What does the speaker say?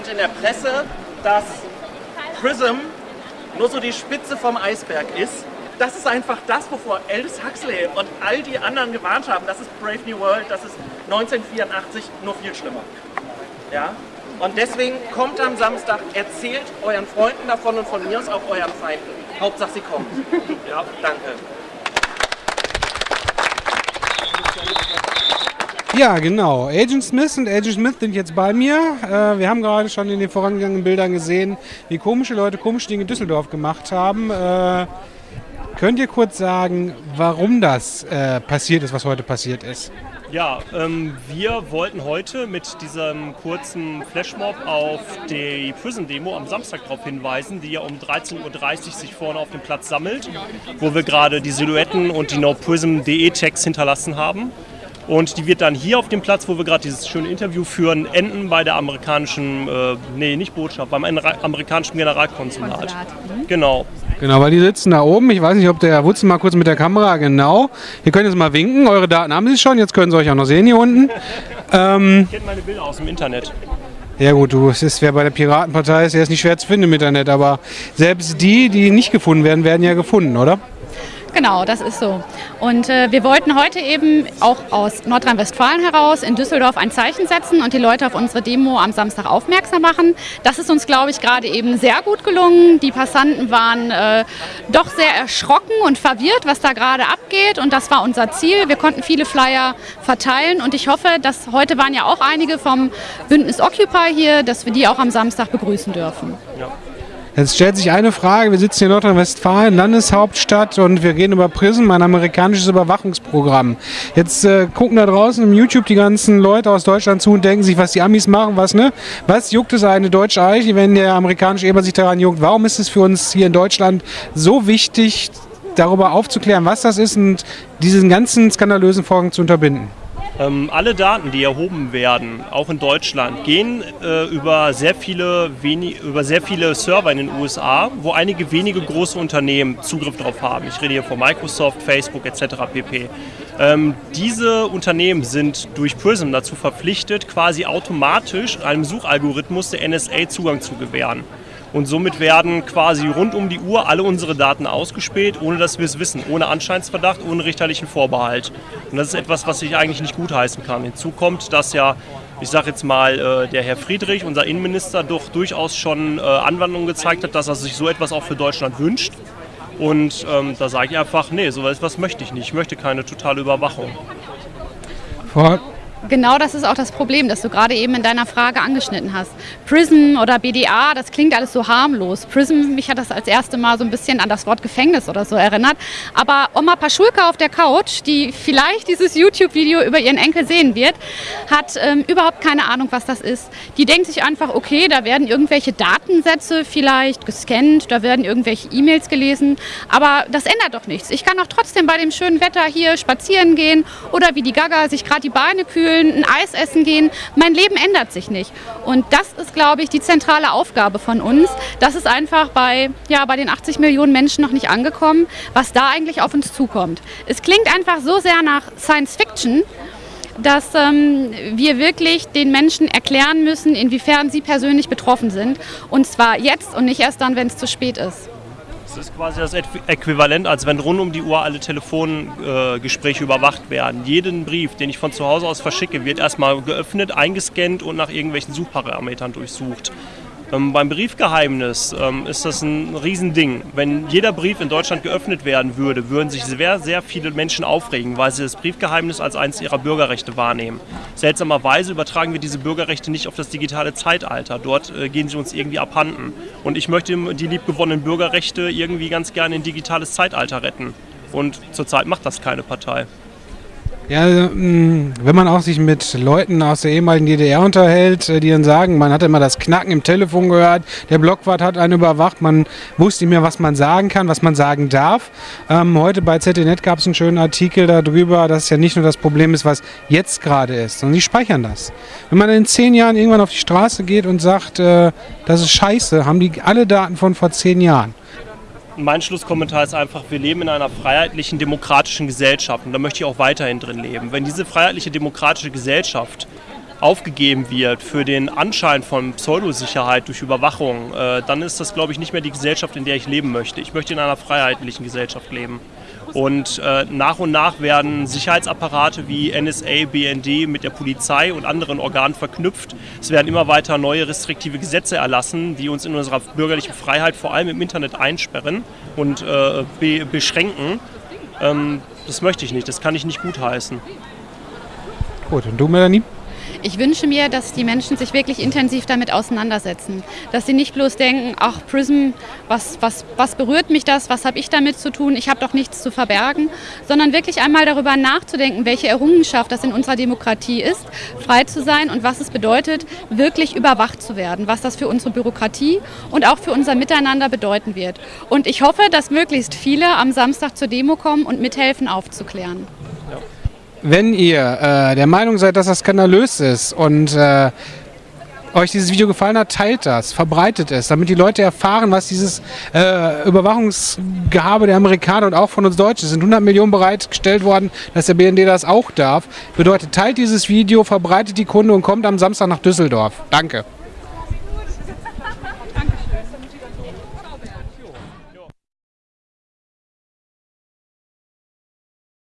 stand in der Presse, dass Prism nur so die Spitze vom Eisberg ist. Das ist einfach das, wovor Aldous Huxley und all die anderen gewarnt haben. Das ist Brave New World, das ist 1984 nur viel schlimmer. Ja? Und deswegen kommt am Samstag, erzählt euren Freunden davon und von mir aus auch euren Feinden. Hauptsache sie kommen. Ja, danke. Ja, genau. Agent Smith und Agent Smith sind jetzt bei mir. Äh, wir haben gerade schon in den vorangegangenen Bildern gesehen, wie komische Leute komische Dinge in Düsseldorf gemacht haben. Äh, könnt ihr kurz sagen, warum das äh, passiert ist, was heute passiert ist? Ja, ähm, wir wollten heute mit diesem kurzen Flashmob auf die Prison-Demo am Samstag darauf hinweisen, die ja um 13.30 Uhr sich vorne auf dem Platz sammelt, wo wir gerade die Silhouetten und die NoPrism.de-Tags hinterlassen haben. Und die wird dann hier auf dem Platz, wo wir gerade dieses schöne Interview führen, enden bei der amerikanischen, äh, nee, nicht Botschaft, beim amerikanischen Generalkonsulat. Konsulat. Mhm. Genau. Genau, weil die sitzen da oben. Ich weiß nicht, ob der Herr Wutzen mal kurz mit der Kamera, genau. Ihr könnt jetzt mal winken. Eure Daten haben Sie schon. Jetzt können Sie euch auch noch sehen hier unten. Ähm, ich kenne meine Bilder aus dem Internet. Ja gut, du, es ist, wer bei der Piratenpartei ist, der ist nicht schwer zu finden im Internet, aber selbst die, die nicht gefunden werden, werden ja gefunden, oder? Genau, das ist so. Und äh, wir wollten heute eben auch aus Nordrhein-Westfalen heraus in Düsseldorf ein Zeichen setzen und die Leute auf unsere Demo am Samstag aufmerksam machen. Das ist uns, glaube ich, gerade eben sehr gut gelungen. Die Passanten waren äh, doch sehr erschrocken und verwirrt, was da gerade abgeht. Und das war unser Ziel. Wir konnten viele Flyer verteilen und ich hoffe, dass heute waren ja auch einige vom Bündnis Occupy hier, dass wir die auch am Samstag begrüßen dürfen. Ja. Jetzt stellt sich eine Frage, wir sitzen hier in Nordrhein-Westfalen, Landeshauptstadt und wir reden über PRISM, ein amerikanisches Überwachungsprogramm. Jetzt äh, gucken da draußen im YouTube die ganzen Leute aus Deutschland zu und denken sich, was die Amis machen, was ne? Was juckt es eine deutsche Eiche, wenn der amerikanische Eber sich daran juckt? Warum ist es für uns hier in Deutschland so wichtig, darüber aufzuklären, was das ist und diesen ganzen skandalösen Vorgang zu unterbinden? Ähm, alle Daten, die erhoben werden, auch in Deutschland, gehen äh, über, sehr viele über sehr viele Server in den USA, wo einige wenige große Unternehmen Zugriff darauf haben. Ich rede hier von Microsoft, Facebook etc. pp. Ähm, diese Unternehmen sind durch PRISM dazu verpflichtet, quasi automatisch einem Suchalgorithmus der NSA Zugang zu gewähren. Und somit werden quasi rund um die Uhr alle unsere Daten ausgespäht, ohne dass wir es wissen, ohne Anscheinsverdacht, ohne richterlichen Vorbehalt. Und das ist etwas, was ich eigentlich nicht gutheißen kann. Hinzu kommt, dass ja, ich sage jetzt mal, äh, der Herr Friedrich, unser Innenminister, doch durchaus schon äh, Anwandlungen gezeigt hat, dass er sich so etwas auch für Deutschland wünscht. Und ähm, da sage ich einfach, nee, so etwas möchte ich nicht. Ich möchte keine totale Überwachung. Frau Genau das ist auch das Problem, das du gerade eben in deiner Frage angeschnitten hast. Prism oder BDA, das klingt alles so harmlos. Prism, mich hat das als erste Mal so ein bisschen an das Wort Gefängnis oder so erinnert. Aber Oma Paschulka auf der Couch, die vielleicht dieses YouTube-Video über ihren Enkel sehen wird, hat ähm, überhaupt keine Ahnung, was das ist. Die denkt sich einfach, okay, da werden irgendwelche Datensätze vielleicht gescannt, da werden irgendwelche E-Mails gelesen, aber das ändert doch nichts. Ich kann auch trotzdem bei dem schönen Wetter hier spazieren gehen oder wie die Gaga sich gerade die Beine kühlen kühlen, ein Eis essen gehen. Mein Leben ändert sich nicht. Und das ist, glaube ich, die zentrale Aufgabe von uns. Das ist einfach bei, ja, bei den 80 Millionen Menschen noch nicht angekommen, was da eigentlich auf uns zukommt. Es klingt einfach so sehr nach Science Fiction, dass ähm, wir wirklich den Menschen erklären müssen, inwiefern sie persönlich betroffen sind. Und zwar jetzt und nicht erst dann, wenn es zu spät ist. Das ist quasi das Äquivalent, als wenn rund um die Uhr alle Telefongespräche überwacht werden. Jeden Brief, den ich von zu Hause aus verschicke, wird erstmal geöffnet, eingescannt und nach irgendwelchen Suchparametern durchsucht. Ähm, beim Briefgeheimnis ähm, ist das ein Riesending. Wenn jeder Brief in Deutschland geöffnet werden würde, würden sich sehr, sehr viele Menschen aufregen, weil sie das Briefgeheimnis als eines ihrer Bürgerrechte wahrnehmen. Seltsamerweise übertragen wir diese Bürgerrechte nicht auf das digitale Zeitalter. Dort äh, gehen sie uns irgendwie abhanden. Und ich möchte die liebgewonnenen Bürgerrechte irgendwie ganz gerne in digitales Zeitalter retten. Und zurzeit macht das keine Partei. Ja, mm, wenn man auch sich mit Leuten aus der ehemaligen DDR unterhält, äh, die dann sagen, man hat immer das Knacken im Telefon gehört, der Blockwart hat einen überwacht, man wusste nicht mehr, was man sagen kann, was man sagen darf. Ähm, heute bei ZDNet gab es einen schönen Artikel darüber, dass es ja nicht nur das Problem ist, was jetzt gerade ist, sondern die speichern das. Wenn man in zehn Jahren irgendwann auf die Straße geht und sagt, äh, das ist scheiße, haben die alle Daten von vor zehn Jahren mein Schlusskommentar ist einfach, wir leben in einer freiheitlichen, demokratischen Gesellschaft und da möchte ich auch weiterhin drin leben. Wenn diese freiheitliche, demokratische Gesellschaft aufgegeben wird für den Anschein von Pseudosicherheit durch Überwachung, äh, dann ist das, glaube ich, nicht mehr die Gesellschaft, in der ich leben möchte. Ich möchte in einer freiheitlichen Gesellschaft leben. Und äh, nach und nach werden Sicherheitsapparate wie NSA, BND mit der Polizei und anderen Organen verknüpft. Es werden immer weiter neue restriktive Gesetze erlassen, die uns in unserer bürgerlichen Freiheit vor allem im Internet einsperren und äh, be beschränken. Ähm, das möchte ich nicht, das kann ich nicht gutheißen. Gut, und du, Melanie? Ich wünsche mir, dass die Menschen sich wirklich intensiv damit auseinandersetzen. Dass sie nicht bloß denken, ach Prism, was, was, was berührt mich das, was habe ich damit zu tun, ich habe doch nichts zu verbergen, sondern wirklich einmal darüber nachzudenken, welche Errungenschaft das in unserer Demokratie ist, frei zu sein und was es bedeutet, wirklich überwacht zu werden, was das für unsere Bürokratie und auch für unser Miteinander bedeuten wird. Und ich hoffe, dass möglichst viele am Samstag zur Demo kommen und mithelfen aufzuklären. Wenn ihr äh, der Meinung seid, dass das skandalös ist und äh, euch dieses Video gefallen hat, teilt das, verbreitet es, damit die Leute erfahren, was dieses äh, Überwachungsgehabe der Amerikaner und auch von uns Deutschen sind 100 Millionen bereitgestellt worden, dass der BND das auch darf. Bedeutet, teilt dieses Video, verbreitet die Kunde und kommt am Samstag nach Düsseldorf. Danke.